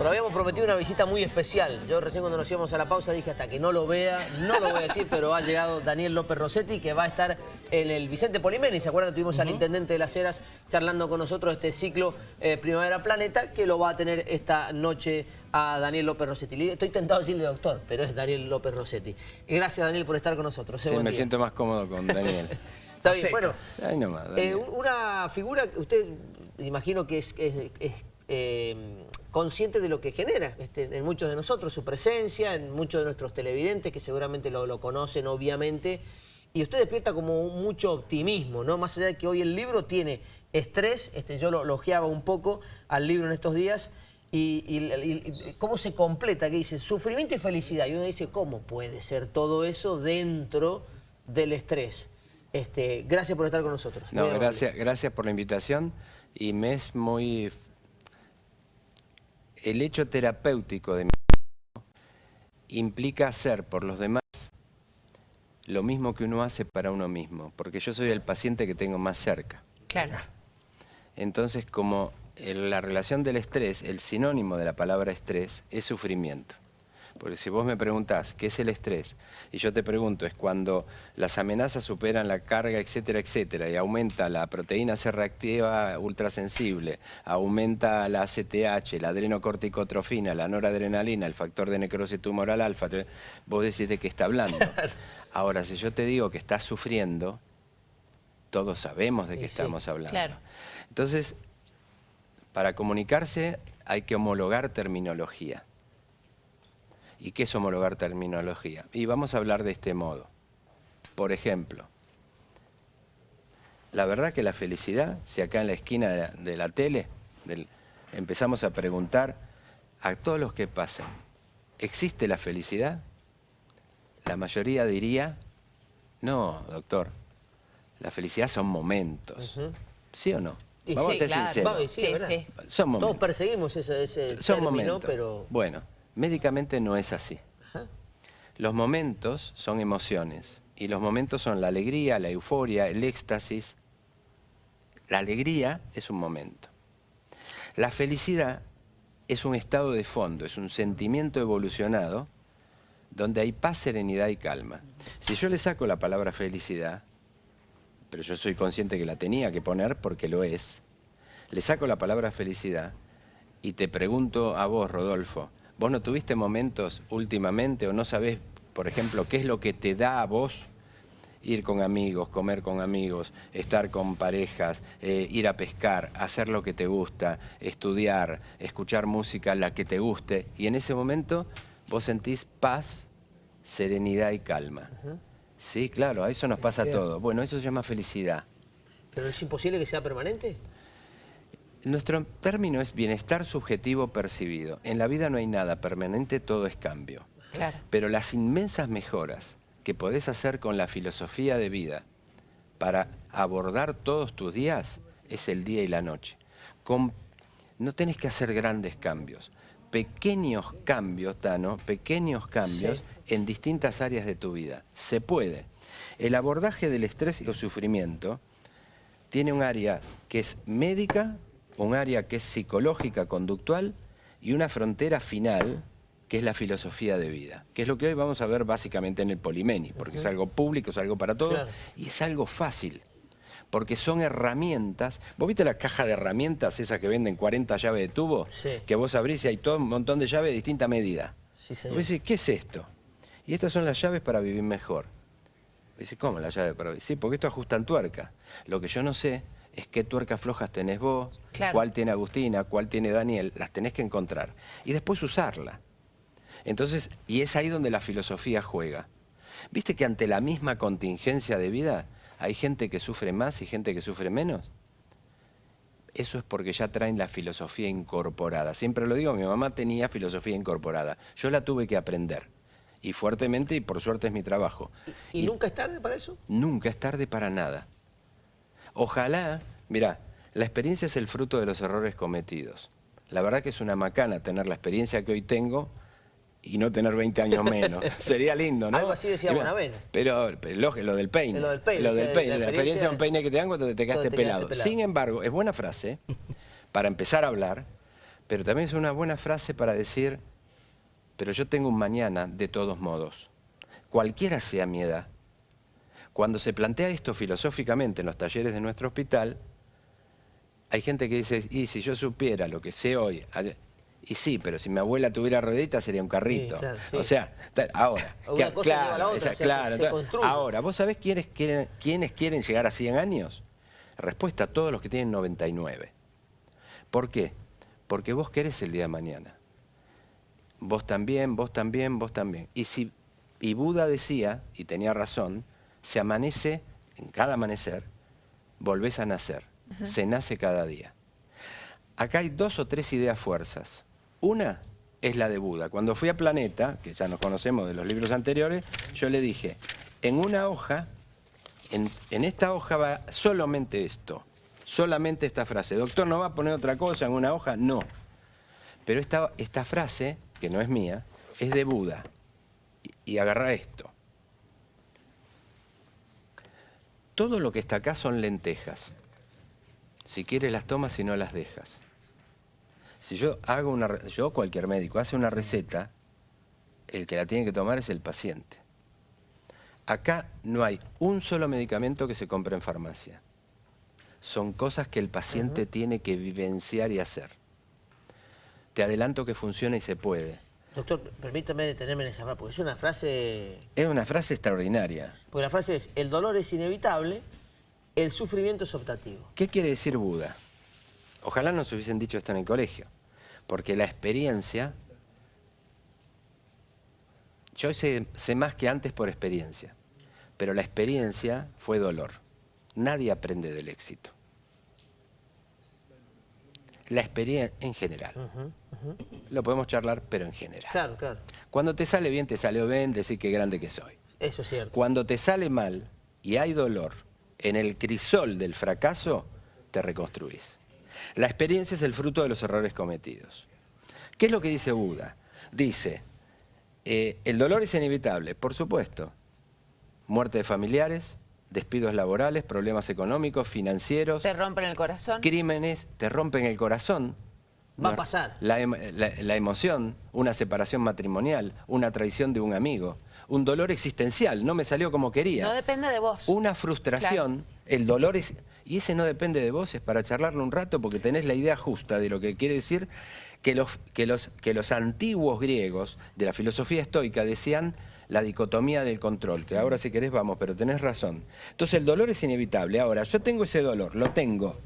Lo habíamos prometido una visita muy especial. Yo recién cuando nos íbamos a la pausa dije hasta que no lo vea, no lo voy a decir, pero ha llegado Daniel López Rossetti que va a estar en el Vicente Polimeni. ¿Se acuerdan? Tuvimos al intendente de las Heras charlando con nosotros este ciclo eh, Primavera Planeta que lo va a tener esta noche a Daniel López Rossetti. Estoy tentado de decirle doctor, pero es Daniel López Rossetti. Gracias Daniel por estar con nosotros. Sí, me siento más cómodo con Daniel. Está bien, bueno, eh, una figura que usted imagino que es, eh, consciente de lo que genera este, en muchos de nosotros, su presencia, en muchos de nuestros televidentes que seguramente lo, conocen obviamente, y usted despierta como mucho optimismo, ¿no? Más allá de que hoy el libro tiene estrés, este, yo lo elogiaba un poco al libro en estos días, y, cómo se completa, que dice sufrimiento y felicidad, y uno dice, ¿cómo puede ser todo eso dentro del estrés? Este, gracias por estar con nosotros. No, gracias, gracias por la invitación y me es muy... El hecho terapéutico de mi implica hacer por los demás lo mismo que uno hace para uno mismo, porque yo soy el paciente que tengo más cerca. Claro. Entonces, como la relación del estrés, el sinónimo de la palabra estrés, es sufrimiento. Porque si vos me preguntás qué es el estrés, y yo te pregunto, es cuando las amenazas superan la carga, etcétera, etcétera, y aumenta la proteína C reactiva ultrasensible, aumenta la ACTH, la adrenocorticotrofina, la noradrenalina, el factor de necrosis tumoral alfa, vos decís de qué está hablando. Ahora, si yo te digo que estás sufriendo, todos sabemos de qué estamos hablando. Claro. Entonces, para comunicarse hay que homologar terminología. ¿Y qué es homologar terminología? Y vamos a hablar de este modo. Por ejemplo, la verdad que la felicidad, si acá en la esquina de la, tele empezamos a preguntar a todos los que pasan, ¿existe la felicidad? La mayoría diría, no, doctor, la felicidad son momentos. ¿Sí o no? Vamos a ser sinceros. Sí, Son Todos perseguimos ese, ese son momentos. pero... Bueno, Médicamente no es así. Los momentos son emociones y los momentos son la alegría, la euforia, el éxtasis. La alegría es un momento. La felicidad es un estado de fondo, es un sentimiento evolucionado donde hay paz, serenidad y calma. Si yo le saco la palabra felicidad, pero yo soy consciente que la tenía que poner porque lo es, le saco la palabra felicidad y te pregunto a vos, Rodolfo, ¿Vos no tuviste momentos últimamente o no sabés, por ejemplo, qué es lo que te da a vos ir con amigos, comer con amigos, estar con parejas, eh, ir a pescar, hacer lo que te gusta, estudiar, escuchar música la que te guste y en ese momento vos sentís paz, serenidad y calma. Sí, claro, a eso nos pasa todo. Bueno, eso se llama felicidad. ¿Pero es imposible que sea permanente? Nuestro término es bienestar subjetivo percibido. En la vida no hay nada permanente, todo es cambio. Pero las inmensas mejoras que podés hacer con la filosofía de vida para abordar todos tus días es el día y la noche. no tenés que hacer grandes cambios. Pequeños cambios, Tano, pequeños cambios en distintas áreas de tu vida. Se puede. El abordaje del estrés y el sufrimiento tiene un área que es médica un área que es psicológica, conductual, y una frontera final, que es la filosofía de vida, que es lo que hoy vamos a ver básicamente en el Polimeni, porque es algo público, es algo para todos, y es algo fácil, porque son herramientas. ¿Vos viste la caja de herramientas, esas que venden 40 llaves de tubo? Que vos abrís y hay todo un montón de llaves de distinta medida. Sí, señor. Vos decís, ¿qué es esto? Y estas son las llaves para vivir mejor. Dice, ¿cómo la llave para vivir? Sí, porque esto ajustan tuerca. Lo que yo no sé es qué tuercas flojas tenés vos, cuál tiene Agustina, cuál tiene Daniel, las tenés que encontrar. Y después usarla. Entonces, y es ahí donde la filosofía juega. ¿Viste que ante la misma contingencia de vida hay gente que sufre más y gente que sufre menos? Eso es porque ya traen la filosofía incorporada. Siempre lo digo, mi mamá tenía filosofía incorporada. Yo la tuve que aprender. Y fuertemente, y por suerte es mi trabajo. y nunca es tarde para eso? Nunca es tarde para nada. Ojalá, mira, la experiencia es el fruto de los errores cometidos. La verdad que es una macana tener la experiencia que hoy tengo y no tener 20 años menos. Sería lindo, ¿no? Algo así decía Bonavena. Pero, pero lo, del peine. Lo del peine. Lo del peine. La, experiencia de un peine que te dan cuando te quedaste, pelado. Sin embargo, es buena frase para empezar a hablar, pero también es una buena frase para decir, pero yo tengo un mañana de todos modos. Cualquiera sea mi edad. Cuando se plantea esto filosóficamente en los talleres de nuestro hospital, hay gente que dice, y si yo supiera lo que sé hoy, y sí, pero si mi abuela tuviera ruedita sería un carrito. O sea, ahora. Una cosa claro, la otra, claro, ahora, ¿vos sabés quiénes quieren, quiénes quieren llegar a 100 años? Respuesta, todos los que tienen 99. ¿Por qué? Porque vos querés el día de mañana. Vos también, vos también, vos también. Y, si, y Buda decía, y tenía razón, se amanece, en cada amanecer, volvés a nacer. Se nace cada día. Acá hay dos o tres ideas fuerzas. Una es la de Buda. Cuando fui a Planeta, que ya nos conocemos de los libros anteriores, yo le dije, en una hoja, en, esta hoja va solamente esto, solamente esta frase. Doctor, ¿no va a poner otra cosa en una hoja? No. Pero esta, esta frase, que no es mía, es de Buda. Y, y agarra esto. Todo lo que está acá son lentejas. Si quieres las tomas y no las dejas. Si yo hago una, yo cualquier médico hace una receta, el que la tiene que tomar es el paciente. Acá no hay un solo medicamento que se compre en farmacia. Son cosas que el paciente tiene que vivenciar y hacer. Te adelanto que funciona y se puede. Doctor, permítame detenerme en esa frase, porque es una frase... Es una frase extraordinaria. Porque la frase es, el dolor es inevitable, el sufrimiento es optativo. ¿Qué quiere decir Buda? Ojalá nos hubiesen dicho esto en el colegio, porque la experiencia, yo sé, sé más que antes por experiencia, pero la experiencia fue dolor. Nadie aprende del éxito. La experiencia en general. Lo podemos charlar, pero en general. Claro, claro. Cuando te sale bien, te salió bien, decir qué grande que soy. Eso es cierto. Cuando te sale mal y hay dolor, en el crisol del fracaso, te reconstruís. La experiencia es el fruto de los errores cometidos. ¿Qué es lo que dice Buda? Dice, eh, el dolor es inevitable, por supuesto. Muerte de familiares, despidos laborales, problemas económicos, financieros. Te rompen el corazón. Crímenes, te rompen el corazón. Va a pasar. La, la, emoción, una separación matrimonial, una traición de un amigo, un dolor existencial, no me salió como quería. No depende de vos. Una frustración, el dolor es... Y ese no depende de vos, es para charlarlo un rato porque tenés la idea justa de lo que quiere decir que los, que los, que los antiguos griegos de la filosofía estoica decían la dicotomía del control, que ahora si querés vamos, pero tenés razón. Entonces el dolor es inevitable. Ahora, yo tengo ese dolor, lo tengo.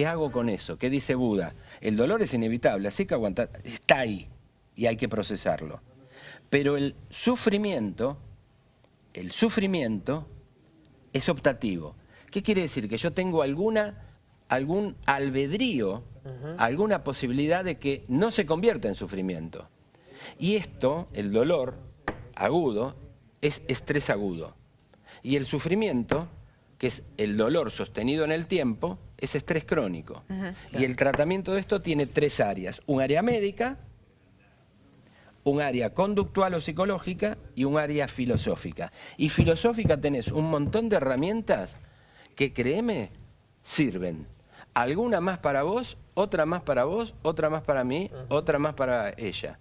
¿Qué hago con eso? ¿Qué dice Buda? El dolor es inevitable, así que aguantar, está ahí y hay que procesarlo. Pero el sufrimiento, el sufrimiento es optativo. ¿Qué quiere decir? Que yo tengo alguna, algún albedrío, alguna posibilidad de que no se convierta en sufrimiento. Y esto, el dolor agudo, es estrés agudo. Y el sufrimiento, que es el dolor sostenido en el tiempo, es estrés crónico. Y el tratamiento de esto tiene tres áreas. Un área médica, un área conductual o psicológica y un área filosófica. Y filosófica tenés un montón de herramientas que, créeme, sirven. Alguna más para vos, otra más para vos, otra más para mí, otra más para ella.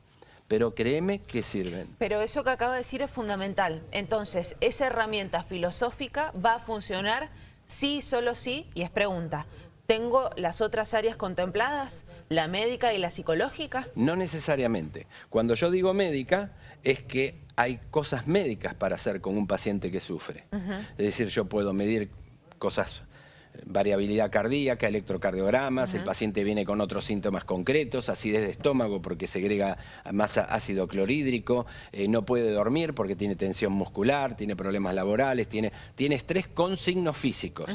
Pero créeme que sirven. Pero eso que acaba de decir es fundamental. Entonces, esa herramienta filosófica va a funcionar sí, solo sí, y es pregunta. ¿Tengo las otras áreas contempladas? ¿La médica y la psicológica? No necesariamente. Cuando yo digo médica, es que hay cosas médicas para hacer con un paciente que sufre. Es decir, yo puedo medir cosas variabilidad cardíaca, electrocardiogramas, el paciente viene con otros síntomas concretos, acidez de estómago porque segrega más ácido clorhídrico, eh, no puede dormir porque tiene tensión muscular, tiene problemas laborales, tiene, tiene estrés con signos físicos.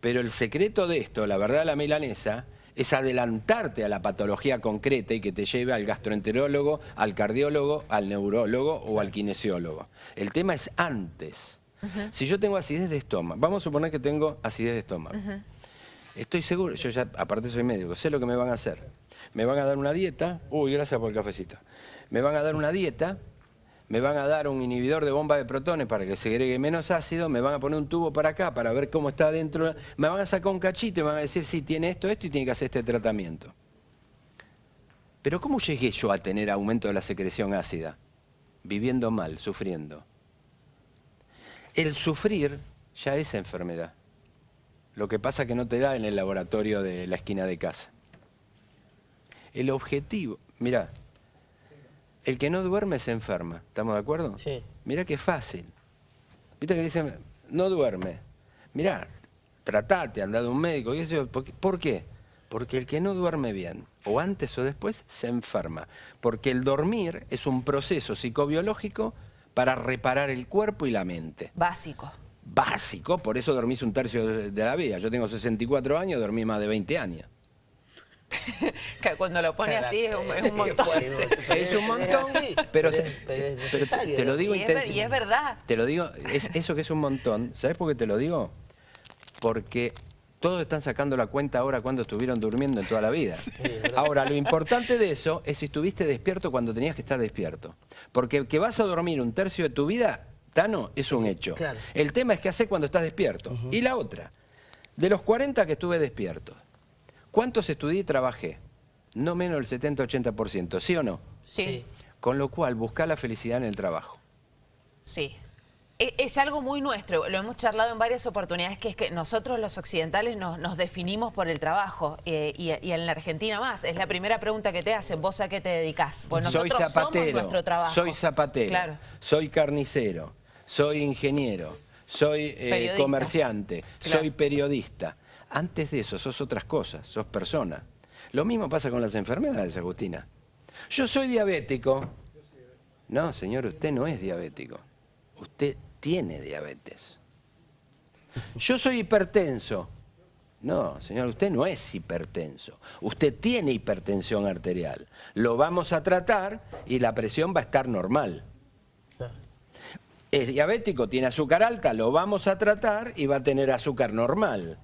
Pero el secreto de esto, la verdad la milanesa, es adelantarte a la patología concreta y que te lleve al gastroenterólogo, al cardiólogo, al neurólogo o al kinesiólogo. El tema es antes. Si yo tengo acidez de estómago, vamos a suponer que tengo acidez de estómago. Estoy seguro, yo ya aparte soy médico, sé lo que me van a hacer. Me van a dar una dieta, uy, gracias por el cafecito. Me van a dar una dieta me van a dar un inhibidor de bomba de protones para que se agregue menos ácido, me van a poner un tubo para acá para ver cómo está adentro, me van a sacar un cachito y me van a decir si tiene esto, esto y tiene que hacer este tratamiento. Pero ¿cómo llegué yo a tener aumento de la secreción ácida? Viviendo mal, sufriendo. El sufrir ya es enfermedad. Lo que pasa que no te da en el laboratorio de la esquina de casa. El objetivo, mira, el que no duerme se enferma, ¿estamos de acuerdo? Sí. Mira qué fácil. Viste que dicen, no duerme. Mira, tratate, anda de un médico. ¿Por qué? Porque el que no duerme bien, o antes o después, se enferma. Porque el dormir es un proceso psicobiológico para reparar el cuerpo y la mente. Básico. Básico, por eso dormís un tercio de la vida. Yo tengo 64 años, dormí más de 20 años. Cuando lo pone así es un, montón. es un montón, pero, te, lo digo y es, y es verdad. Te lo digo, es eso que es un montón. ¿Sabes por qué te lo digo? Porque todos están sacando la cuenta ahora cuando estuvieron durmiendo en toda la vida. ahora, lo importante de eso es si estuviste despierto cuando tenías que estar despierto. Porque que vas a dormir un tercio de tu vida, Tano, es un hecho. El tema es qué hacer cuando estás despierto. Y la otra, de los 40 que estuve despierto, ¿cuántos estudié y trabajé? No menos del 70-80%, ¿sí o no? Sí. Con lo cual, busca la felicidad en el trabajo. Sí. E, es algo muy nuestro, lo hemos charlado en varias oportunidades, que es que nosotros los occidentales nos, definimos por el trabajo eh, y, en la Argentina más. Es la primera pregunta que te hacen, ¿vos a qué te dedicás? Pues nosotros soy zapatero, somos nuestro trabajo. Soy zapatero, soy carnicero, soy ingeniero, soy eh, comerciante, soy periodista. Antes de eso sos otras cosas, sos persona. Lo mismo pasa con las enfermedades, Agustina. Yo soy diabético. No, señor, usted no es diabético usted tiene diabetes. Yo soy hipertenso. No, señor, usted no es hipertenso. Usted tiene hipertensión arterial. Lo vamos a tratar y la presión va a estar normal. Es diabético, tiene azúcar alta, lo vamos a tratar y va a tener azúcar normal.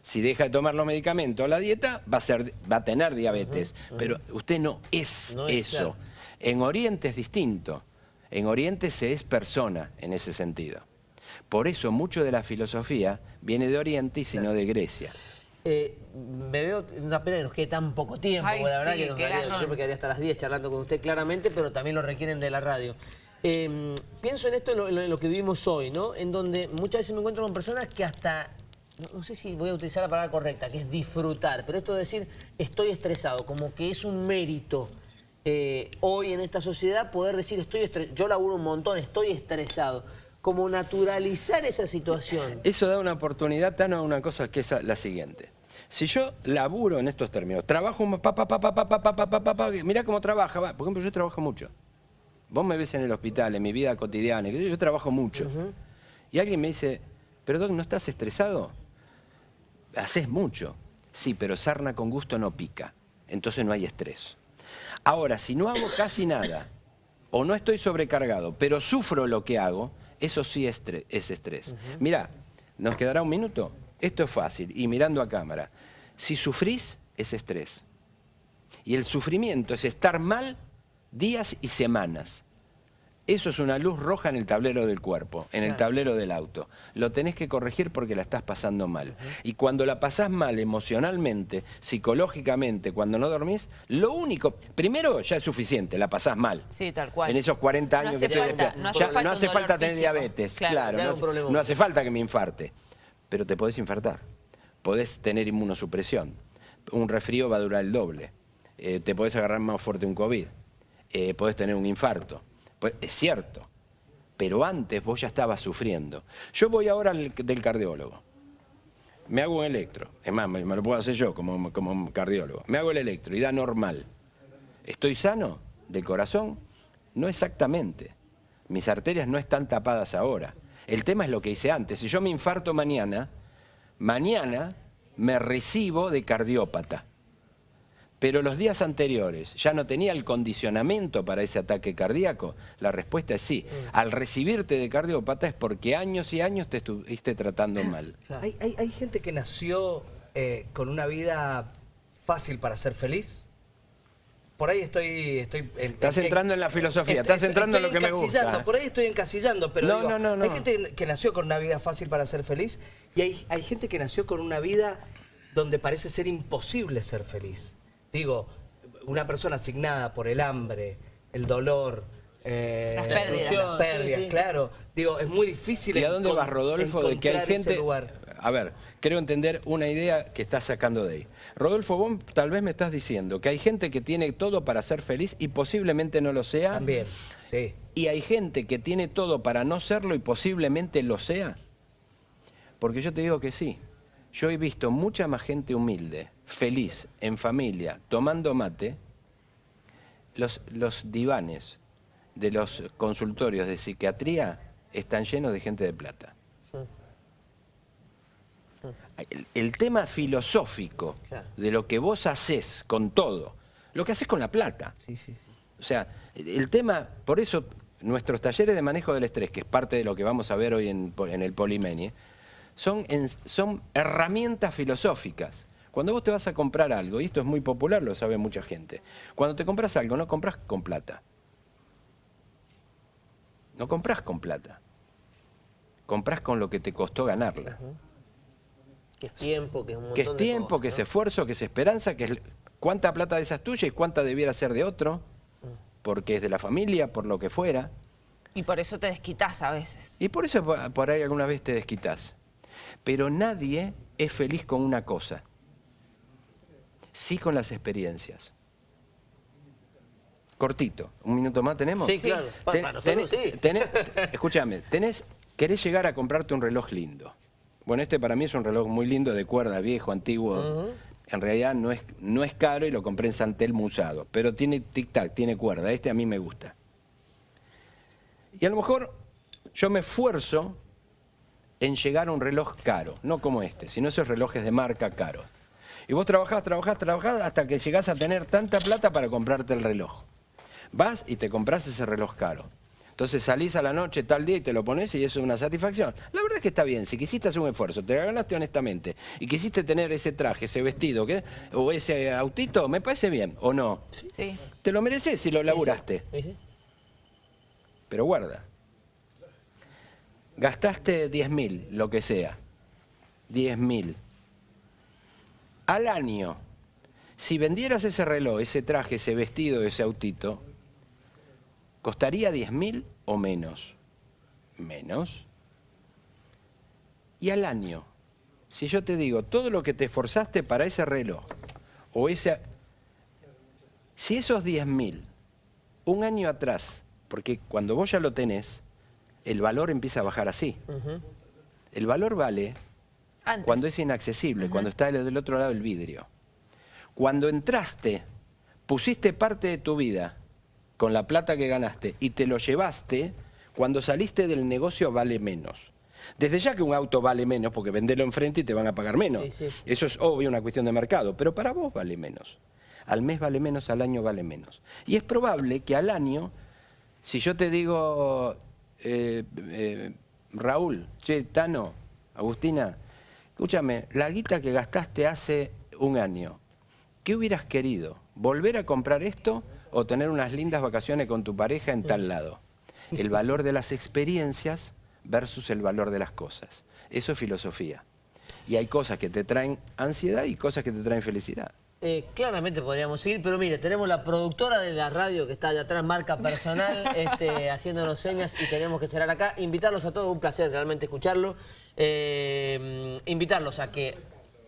Si deja de tomar los medicamentos o la dieta, va a, ser, va a tener diabetes. Pero usted no es eso. En Oriente es distinto. En Oriente se es persona en ese sentido. Por eso mucho de la filosofía viene de Oriente y sino de Grecia. Eh, me veo una pena que nos quede tan poco tiempo, la verdad que nos yo me quedaría hasta las 10 charlando con usted claramente, pero también lo requieren de la radio. Em, pienso en esto, en lo, que vivimos hoy, ¿no? En donde muchas veces me encuentro con personas que hasta, no, sé si voy a utilizar la palabra correcta, que es disfrutar, pero esto de decir estoy estresado, como que es un mérito eh, hoy en esta sociedad poder decir, estoy yo laburo un montón, estoy estresado. Como naturalizar esa situación. Eso da una oportunidad, Tano, a una cosa que es la siguiente. Si yo laburo en estos términos, trabajo, pa, pa, pa, pa, pa, pa, pa, pa, pa, mirá cómo trabaja. Por ejemplo, yo trabajo mucho. Vos me ves en el hospital, en mi vida cotidiana, yo trabajo mucho. Y alguien me dice, pero Doc, ¿no estás estresado? Haces mucho. Sí, pero sarna con gusto no pica. Entonces no hay estrés. Ahora, si no hago casi nada, o no estoy sobrecargado, pero sufro lo que hago, eso sí es, estrés. Mira, ¿nos quedará un minuto? Esto es fácil, y mirando a cámara. Si sufrís, es estrés. Y el sufrimiento es estar mal días y semanas. Eso es una luz roja en el tablero del cuerpo, en el tablero del auto. Lo tenés que corregir porque la estás pasando mal. Y cuando la pasás mal emocionalmente, psicológicamente, cuando no dormís, lo único, primero ya es suficiente, la pasás mal. Sí, tal cual. En esos 40 años que te no, hace falta, tener diabetes, claro, no, hace, falta que me infarte, pero te podés infartar, podés tener inmunosupresión, un resfrío va a durar el doble, eh, te podés agarrar más fuerte un COVID, eh, podés tener un infarto. Pues es cierto, pero antes vos ya estabas sufriendo. Yo voy ahora al, del cardiólogo. Me hago un electro. Es más, me, lo puedo hacer yo como, como cardiólogo. Me hago el electro y da normal. ¿Estoy sano del corazón? No exactamente. Mis arterias no están tapadas ahora. El tema es lo que hice antes. Si yo me infarto mañana, mañana me recibo de cardiópata pero los días anteriores ya no tenía el condicionamiento para ese ataque cardíaco, la respuesta es sí. Mm. Al recibirte de cardiópata es porque años y años te estuviste tratando mal. ¿Hay, gente que nació eh, con una vida fácil para ser feliz? Por ahí estoy... estoy estás entrando en la filosofía, estás entrando en lo que me gusta. Por ahí estoy encasillando, pero no, no, no, hay gente que nació con una vida fácil para ser feliz y hay, hay gente que nació con una vida donde parece ser imposible ser feliz. Digo, una persona asignada por el hambre, el dolor, eh, las pérdidas, claro. Digo, es muy difícil ¿Y a dónde vas, Rodolfo? De que hay gente... A ver, quiero entender una idea que estás sacando de ahí. Rodolfo, vos tal vez me estás diciendo que hay gente que tiene todo para ser feliz y posiblemente no lo sea. También, sí. Y hay gente que tiene todo para no serlo y posiblemente lo sea. Porque yo te digo que sí. Yo he visto mucha más gente humilde, feliz, en familia, tomando mate. Los, los divanes de los consultorios de psiquiatría están llenos de gente de plata. El, tema filosófico de lo que vos haces con todo, lo que haces con la plata. O sea, el tema, por eso nuestros talleres de manejo del estrés, que es parte de lo que vamos a ver hoy en, el Polimenie, son, son herramientas filosóficas. Cuando vos te vas a comprar algo, y esto es muy popular, lo sabe mucha gente, cuando te compras algo no compras con plata. No compras con plata. Compras con lo que te costó ganarla. Que es tiempo, que es un montón Que es tiempo, que es esfuerzo, que es esperanza, que es cuánta plata de esa es tuya y cuánta debiera ser de otro, porque es de la familia, por lo que fuera. Y por eso te desquitas a veces. Y por eso por ahí alguna vez te desquitas. Pero nadie es feliz con una cosa. Sí con las experiencias. Cortito. ¿Un minuto más tenemos? Sí, claro. escúchame, tenés, querés llegar a comprarte un reloj lindo. Bueno, este para mí es un reloj muy lindo de cuerda, viejo, antiguo. En realidad no es, no es caro y lo compré en Santel usado, pero tiene tic-tac, tiene cuerda. Este a mí me gusta. Y a lo mejor yo me esfuerzo en llegar a un reloj caro, no como este, sino esos relojes de marca caros. Y vos trabajás, trabajás, trabajás hasta que llegás a tener tanta plata para comprarte el reloj. Vas y te compras ese reloj caro. Entonces salís a la noche tal día y te lo pones y eso es una satisfacción. La verdad es que está bien, si quisiste hacer un esfuerzo, te ganaste honestamente y quisiste tener ese traje, ese vestido o ese autito, me parece bien, ¿o no? Sí. Te lo mereces si lo laburaste. Sí, Pero guarda. Gastaste 10 mil, lo que sea. 10 mil. Al año, si vendieras ese reloj, ese traje, ese vestido, ese autito, ¿Costaría 10.000 o menos? Menos. Y al año, si yo te digo, todo lo que te esforzaste para ese reloj, o ese... Si esos 10.000, un año atrás, porque cuando vos ya lo tenés, el valor empieza a bajar así. El valor vale cuando es inaccesible, cuando está del otro lado del vidrio. Cuando entraste, pusiste parte de tu vida con la plata que ganaste y te lo llevaste, cuando saliste del negocio vale menos. Desde ya que un auto vale menos, porque venderlo enfrente y te van a pagar menos. Eso es obvio una cuestión de mercado, pero para vos vale menos. Al mes vale menos, al año vale menos. Y es probable que al año, si yo te digo, eh, eh, Raúl, che, Tano, Agustina, escúchame, la guita que gastaste hace un año, ¿qué hubieras querido? ¿Volver a comprar esto o tener unas lindas vacaciones con tu pareja en tal lado. El valor de las experiencias versus el valor de las cosas. Eso es filosofía. Y hay cosas que te traen ansiedad y cosas que te traen felicidad. Eh, claramente podríamos seguir, pero mire, tenemos la productora de la radio que está allá atrás, marca personal, este, haciéndonos señas y tenemos que cerrar acá. Invitarlos a todos, un placer realmente escucharlo. Eh, invitarlos a que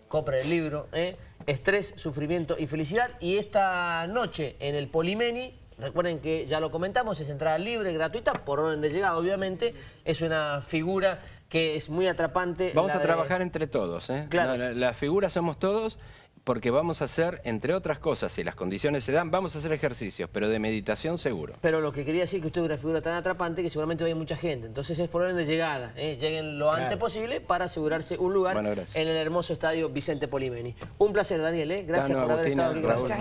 compren el libro, ¿eh? Estrés, Sufrimiento y Felicidad. Y esta noche en el Polimeni, recuerden que ya lo comentamos, es entrada libre, gratuita, por orden de llegada, obviamente. Es una figura que es muy atrapante. Vamos a trabajar entre todos, ¿eh? Claro. la figura somos todos porque vamos a hacer, entre otras cosas, si las condiciones se dan, vamos a hacer ejercicios, pero de meditación seguro. Pero lo que quería decir es que usted es una figura tan atrapante que seguramente va mucha gente. Entonces es por orden de llegada. ¿eh? Lleguen lo antes posible para asegurarse un lugar en el hermoso estadio Vicente Polimeni. Un placer, Daniel. ¿eh? Gracias por haber estado aquí. gracias.